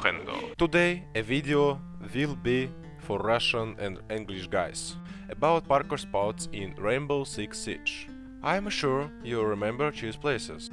Frendo. Today a video will be for Russian and English guys about parkour spots in Rainbow Six Siege. I'm sure you remember these places.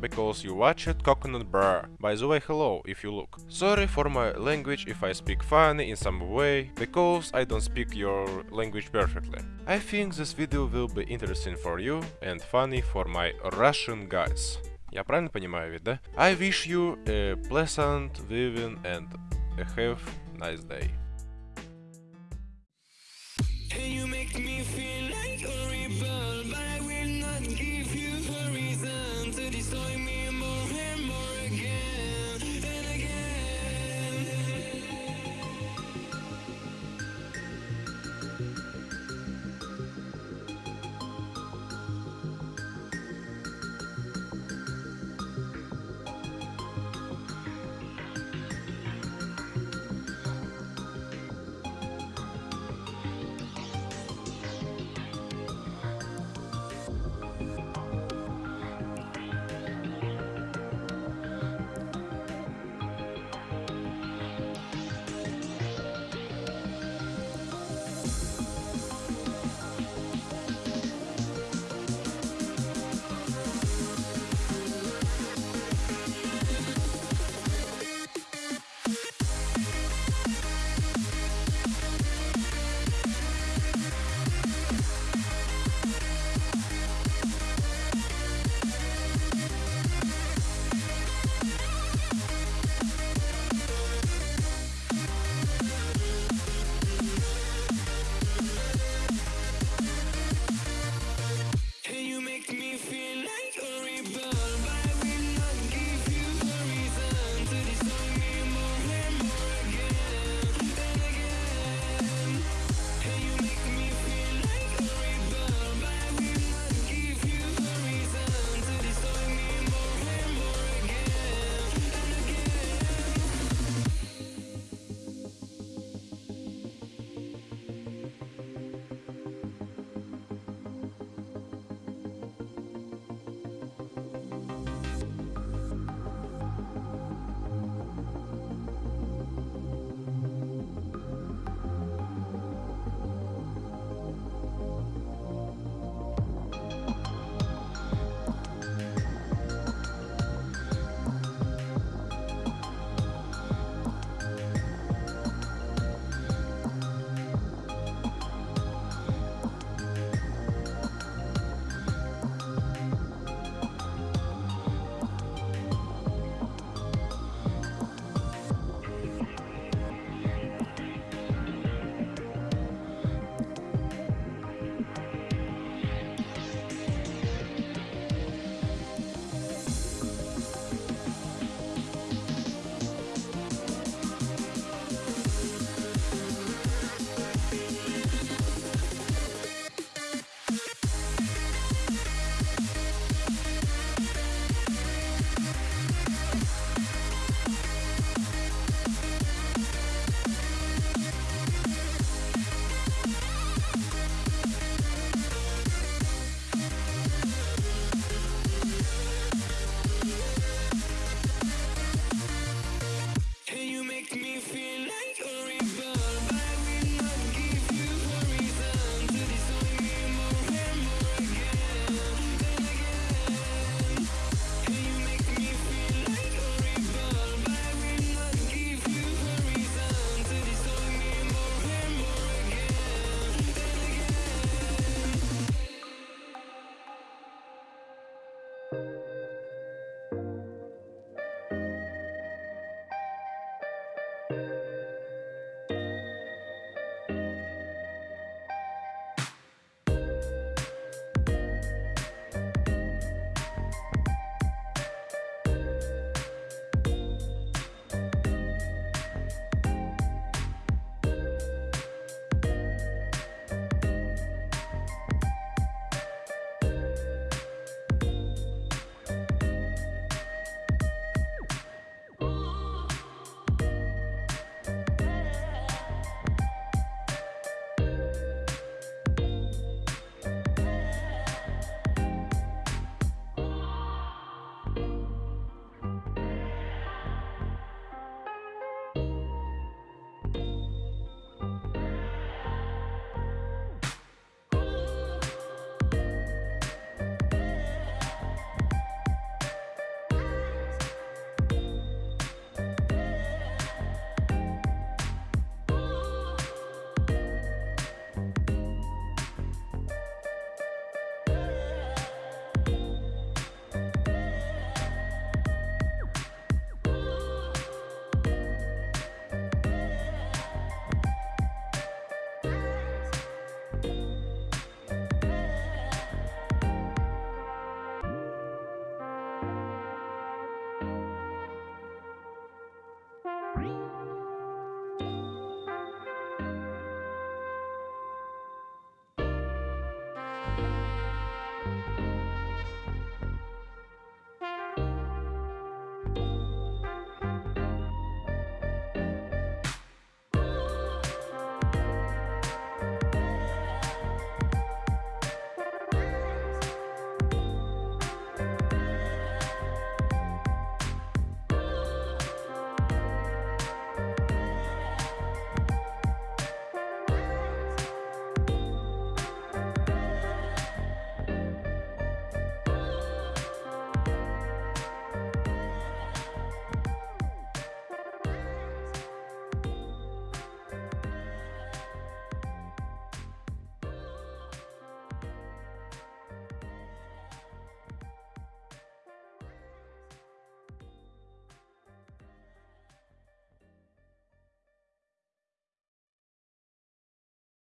because you watched Coconut Brah. By the way, hello, if you look. Sorry for my language if I speak funny in some way, because I don't speak your language perfectly. I think this video will be interesting for you and funny for my Russian guys. Я правильно понимаю ведь, да? I wish you a pleasant viewing and have nice day.